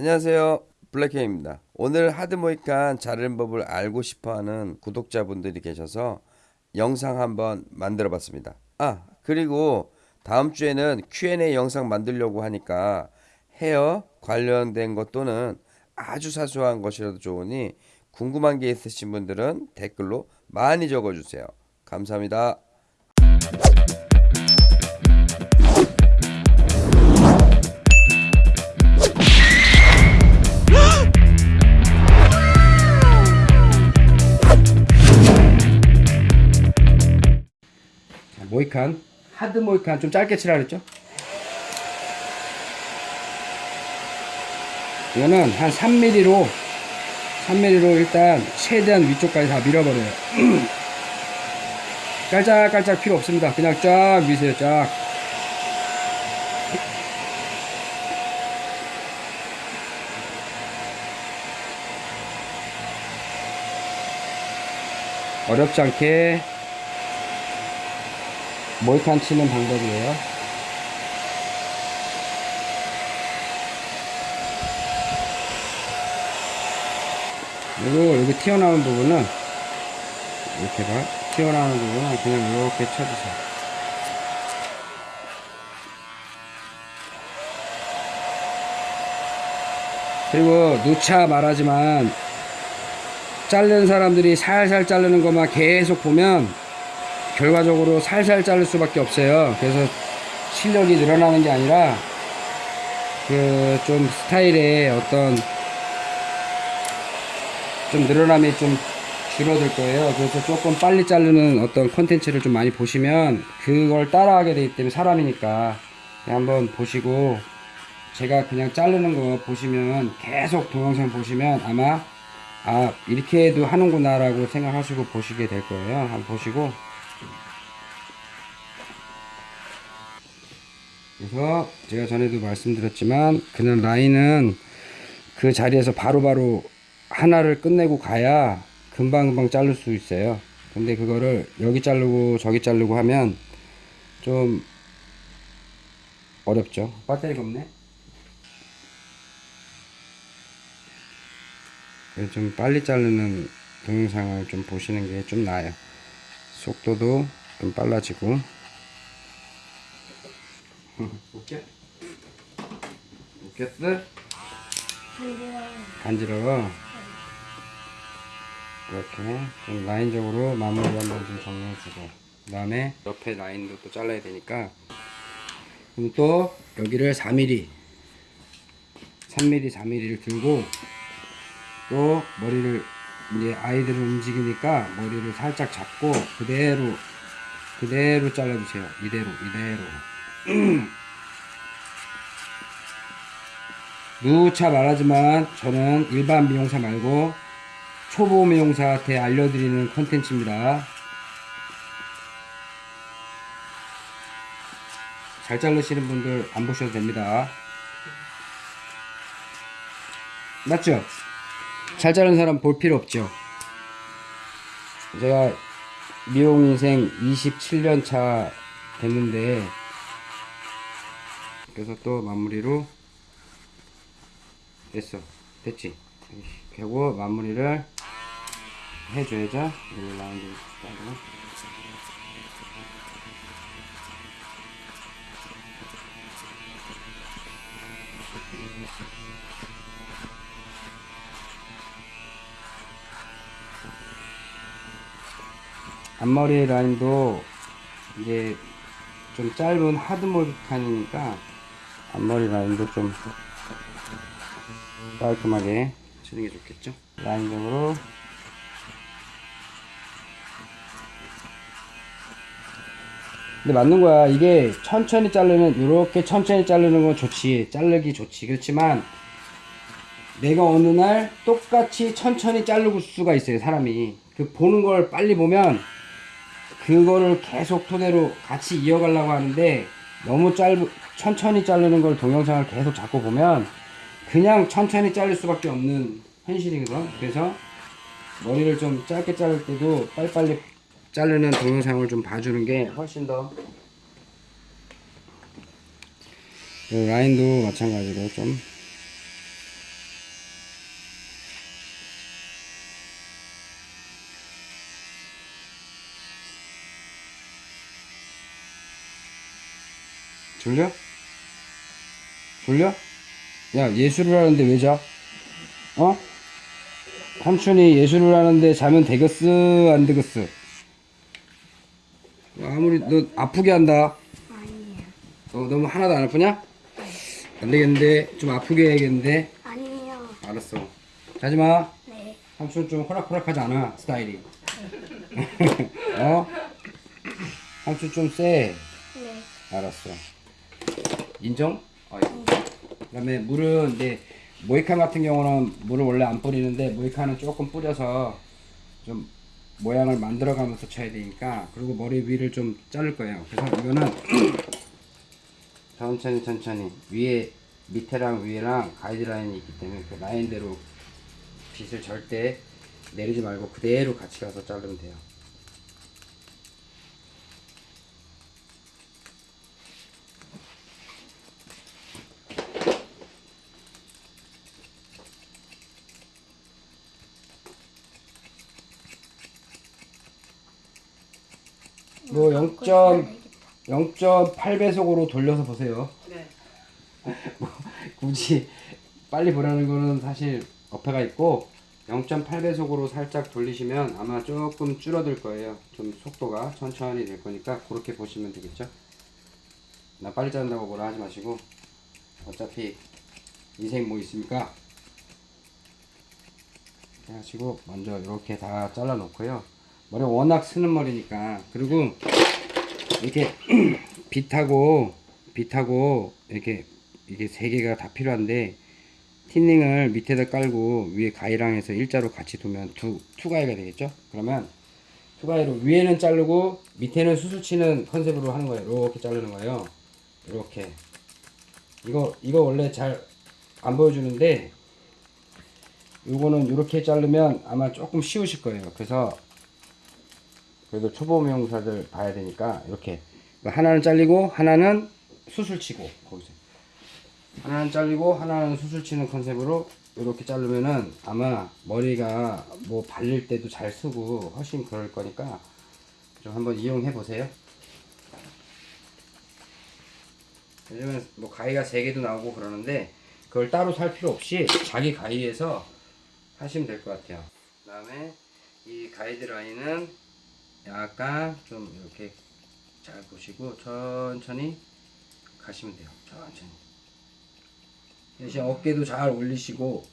안녕하세요. 블랙형입니다. 오늘 하드 모이칸 자르는 법을 알고 싶어하는 구독자분들이 계셔서 영상 한번 만들어 봤습니다. 아 그리고 다음 주에는 Q&A 영상 만들려고 하니까 헤어 관련된 것 또는 아주 사소한 것이라도 좋으니 궁금한 게 있으신 분들은 댓글로 많이 적어주세요. 감사합니다 모이칸 하드 모이칸 좀 짧게 치라 그랬죠? 이거는 한 3mm로 3mm로 일단 최대한 위쪽까지 다 밀어버려요. 깔짝깔짝 필요 없습니다. 그냥 쫙 미세요 쫙. 어렵지 않게 모이칸 치는 방법이에요. 그리고 여기 튀어나온 부분은 이렇게 봐 튀어나오는 부분은 그냥 이렇게 쳐주세요. 그리고 누차 말하지만 자르는 사람들이 살살 자르는 것만 계속 보면 결과적으로 살살 자를 수밖에 없어요. 그래서 실력이 늘어나는 게 아니라 그 좀 스타일의 어떤 좀 늘어남이 좀 줄어들 거예요. 그래서 조금 빨리 자르는 어떤 컨텐츠를 좀 많이 보시면 그걸 따라하게 되기 때문에 사람이니까 한번 보시고 제가 그냥 자르는 거 보시면 계속 동영상 보시면 아마 아 이렇게 해도 하는구나 라고 생각하시고 보시게 될 거예요. 한번 보시고 그래서 제가 전에도 말씀드렸지만 그냥 라인은 그 자리에서 바로 바로 하나를 끝내고 가야 금방금방 자를 수 있어요. 근데 그거를 여기 자르고 저기 자르고 하면 좀 어렵죠. 배터리가 없네? 좀 빨리 자르는 동영상을 좀 보시는 게 좀 나아요. 속도도 좀 빨라지고 웃겨? 웃겼어? 간지러워. 이렇게 좀 라인적으로 마무리 한번 좀 정리해주고. 그 다음에 옆에 라인도 또 잘라야 되니까. 그럼 또 여기를 4mm 3mm 4mm를 들고 또 머리를 이제 아이들을 움직이니까 머리를 살짝 잡고 그대로 그대로 잘라주세요. 이대로 이대로 누차 말하지만 저는 일반 미용사 말고 초보 미용사한테 알려드리는 컨텐츠입니다. 잘 자르시는 분들 안 보셔도 됩니다. 맞죠? 잘 자른 사람 볼 필요 없죠? 제가 미용 인생 27년 차 됐는데 그래서 또 마무리로 됐어. 됐지? 그리고 마무리를 해줘야죠. 여기 라운드 따로 앞머리 라인도 이제 좀 짧은 하드 모드 칸이니까 앞머리 라인도 좀 깔끔하게 치는 게 좋겠죠? 라인적으로. 근데 맞는 거야. 이게 천천히 자르는 이렇게 천천히 자르는 건 좋지. 자르기 좋지. 그렇지만 내가 어느 날 똑같이 천천히 자르고 수가 있어요 사람이. 그 보는 걸 빨리 보면 그거를 계속 토대로 같이 이어가려고 하는데 너무 짧 천천히 자르는 걸 동영상을 계속 잡고 보면 그냥 천천히 자를 수밖에 없는 현실이거든 그래서 머리를 좀 짧게 자를 때도 빨리빨리 자르는 동영상을 좀 봐주는 게 훨씬 더 라인도 마찬가지로 좀 졸려? 졸려? 야 예술을 하는데 왜 자? 어? 삼촌이 예술을 하는데 자면 되겠어 안 되겠어? 아무리 너 아프게 한다 아니에요. 너 너무 하나도 안 아프냐? 안 되겠는데 좀 아프게 해야겠는데 아니에요. 알았어 자지마 네. 삼촌 좀 호락호락하지 않아 스타일이 어? 삼촌 좀쎄 네. 알았어 인정? 어, 그 다음에 물은 이제 모이칸 같은 경우는 물을 원래 안 뿌리는데 모이칸은 조금 뿌려서 좀 모양을 만들어 가면서 쳐야 되니까 그리고 머리 위를 좀 자를 거예요. 그래서 이거는 천천히 천천히 위에 밑에랑 위에랑 가이드라인이 있기 때문에 그 라인대로 빗을 절대 내리지 말고 그대로 같이 가서 자르면 돼요 뭐 0. 0.8배속으로 돌려서 보세요. 네. 굳이 빨리 보라는 거는 사실 어폐가 있고 0.8배속으로 살짝 돌리시면 아마 조금 줄어들 거예요. 좀 속도가 천천히 될 거니까 그렇게 보시면 되겠죠. 나 빨리 자른다고 뭐라 하지 마시고 어차피 인생 뭐 있습니까? 해가지고 먼저 이렇게 다 잘라 놓고요. 머리 워낙 쓰는 머리니까 그리고 이렇게 빛하고 빗하고 이렇게 이게 세 개가 다 필요한데 thinning을 밑에다 깔고 위에 가위랑 해서 일자로 같이 두면 두, two 가위가 되겠죠? 그러면 two 가위로 위에는 자르고 밑에는 숱을 치는 컨셉으로 하는 거예요. 이렇게 자르는 거예요. 이렇게 이거 이거 원래 잘 안 보여주는데 요거는 이렇게 자르면 아마 조금 쉬우실 거예요. 그래서 그래도 초보 미용사들 봐야 되니까 이렇게 그러니까 하나는 잘리고 하나는 수술 치고 거기서 하나는 잘리고 하나는 수술 치는 컨셉으로 이렇게 자르면은 아마 머리가 뭐 발릴 때도 잘 쓰고 훨씬 그럴 거니까 좀 한번 이용해 보세요. 요즘은 뭐 가위가 세 개도 나오고 그러는데 그걸 따로 살 필요 없이 자기 가위에서 하시면 될 것 같아요. 그 다음에 이 가이드라인은 약간 좀 이렇게 잘 보시고 천천히 가시면 돼요. 천천히. 대신 어깨도 잘 올리시고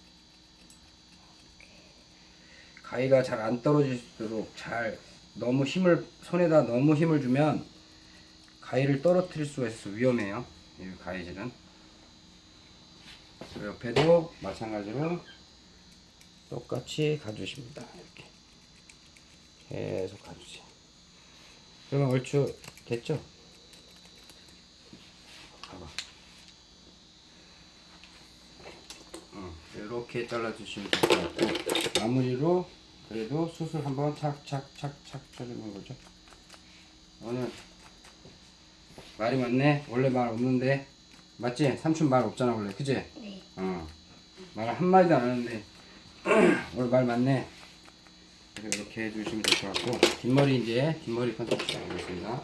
가위가 잘 안 떨어질 수 있도록 잘 너무 힘을 손에다 너무 힘을 주면 가위를 떨어뜨릴 수가 있어서 위험해요. 이 가위질은. 옆에도 마찬가지로 똑같이 가주십니다. 이렇게. 계속 가주세요. 그러면 얼추 됐죠? 봐봐. 어, 이렇게 잘라주시면 될 것 같고 마무리로 그래도 수술 한번 착착착착 쳐주는 거죠. 오늘 말이 많네. 원래 말 없는데 맞지? 삼촌 말 없잖아 원래, 그지? 네. 어. 말 한마디도 안 하는데 오늘 말 많네. 이렇게 해주시면 될 것 같고. 뒷머리 이제 뒷머리 컨셉 시작하겠습니다.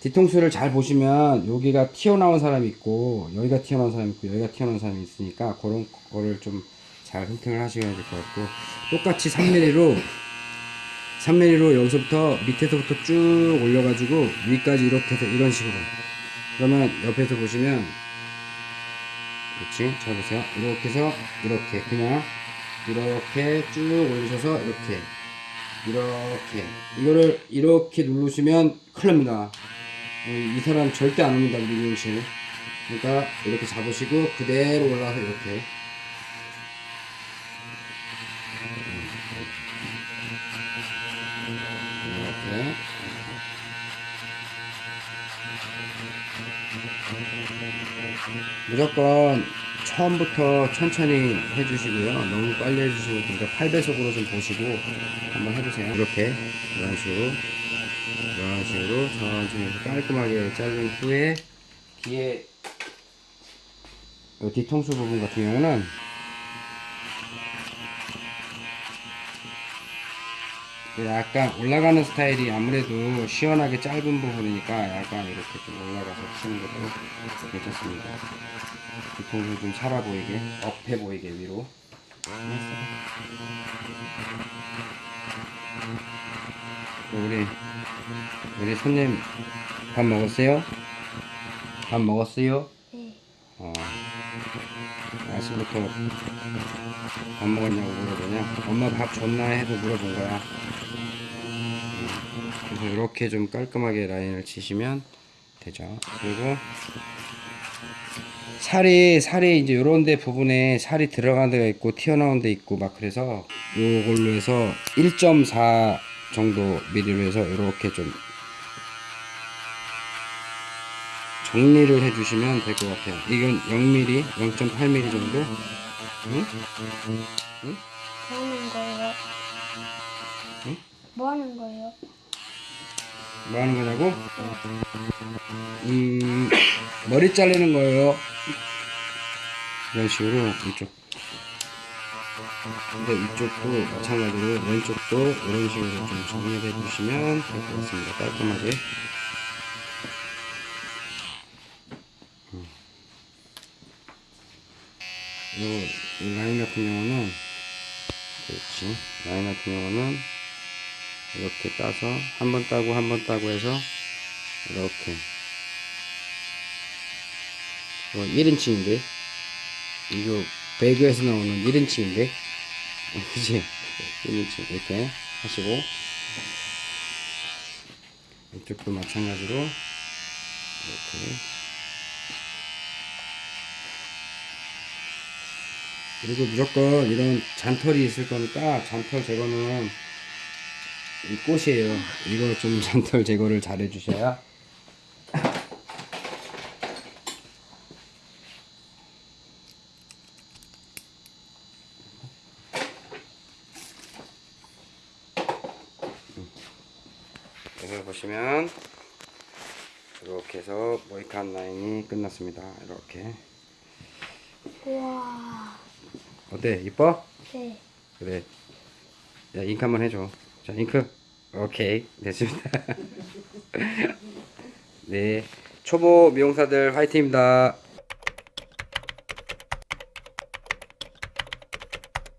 뒤통수를 잘 보시면 여기가 튀어나온 사람이 있고 여기가 튀어나온 사람이 있고 여기가 튀어나온 사람이 있으니까 그런 거를 좀 잘 선택을 하셔야 될 것 같고. 똑같이 3mm로 3mm로 여기서부터 밑에서부터 쭉 올려가지고 위까지 이렇게 해서 이런 식으로. 그러면 옆에서 보시면 그렇지? 잘 보세요. 이렇게 해서 이렇게 그냥 이렇게 쭉 올리셔서 이렇게 이렇게. 이거를 이렇게 누르시면 큰일 납니다. 어, 이 사람 절대 안 옵니다 우리 미용실 그러니까 이렇게 잡으시고 그대로 올라와서 이렇게. 이렇게. 무조건 처음부터 천천히 해주시고요. 너무 빨리 해주시고 그러니까 8배속으로 좀 보시고 한번 해보세요. 이렇게 이런 식으로 이런 식으로 천천히 깔끔하게 자른 후에 뒤에 이 뒤통수 부분 같은 경우는 약간 올라가는 스타일이 아무래도 시원하게 짧은 부분이니까 약간 이렇게 좀 올라가서 치는 것도 괜찮습니다. 뒤통수 좀 살아 보이게, 업해 보이게 위로. 우리 우리 손님 밥 먹었어요? 밥 먹었어요? 네. 어. 아침부터 밥 먹었냐고 물어보냐? 엄마 밥 줬나 해도 물어본 거야. 음, 그래서 이렇게 좀 깔끔하게 라인을 치시면 되죠. 그리고 살이 살이 이제 요런데 부분에 살이 들어간 데가 있고 튀어나온 데 있고 막 그래서 요걸로 해서 1.4 정도 미리로 해서 이렇게 좀 정리를 해주시면 될 것 같아요. 이건 0mm, 0.8mm 정도. 응? 뭐 하는 거예요? 응? 뭐 하는 거예요? 뭐 하는 거냐고? 음, 머리 자르는 거예요. 이런 식으로 이쪽. 근데 이쪽도 마찬가지로 왼쪽도 이런 식으로 좀 정리해 주시면 될 것 같습니다. 깔끔하게. 음. 요, 이 라인 같은 경우는 그렇지. 라인 같은 경우는 이렇게 따서 한 번 따고 한 번 따고 해서 이렇게 이거 1인칭인데 이거 배그에서 나오는 1인칭인데 그치 1인칭 이렇게 하시고 이쪽도 마찬가지로 이렇게 그리고 무조건 이런 잔털이 있을 거니까 잔털 제거는 이 꽃이에요. 이거 좀 잔털 제거를 잘 해주셔야. 여기 보시면 이렇게 해서 모이칸 라인이 끝났습니다. 이렇게 우와. 어때? 이뻐? 네. 그래. 야, 잉크 한번 해줘. 자, 잉크. 오케이. 됐습니다. 네. 초보 미용사들 화이팅입니다.